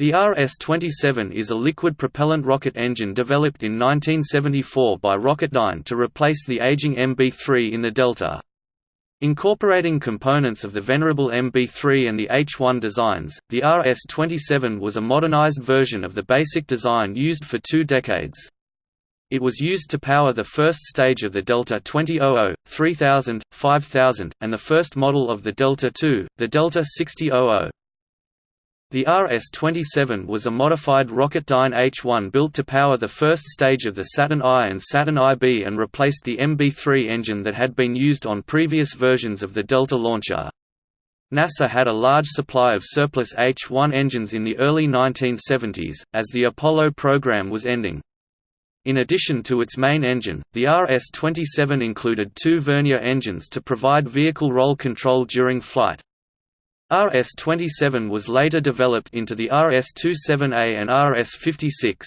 The RS-27 is a liquid propellant rocket engine developed in 1974 by Rocketdyne to replace the aging MB-3 in the Delta. Incorporating components of the venerable MB-3 and the H-1 designs, the RS-27 was a modernized version of the basic design used for two decades. It was used to power the first stage of the Delta 2000, 3000, 5000, and the first model of the Delta II, the Delta 6000. The RS-27 was a modified Rocketdyne H-1 built to power the first stage of the Saturn I and Saturn IB and replaced the MB-3 engine that had been used on previous versions of the Delta launcher. NASA had a large supply of surplus H-1 engines in the early 1970s, as the Apollo program was ending. In addition to its main engine, the RS-27 included two vernier engines to provide vehicle roll control during flight, RS-27 was later developed into the RS-27A and RS-56.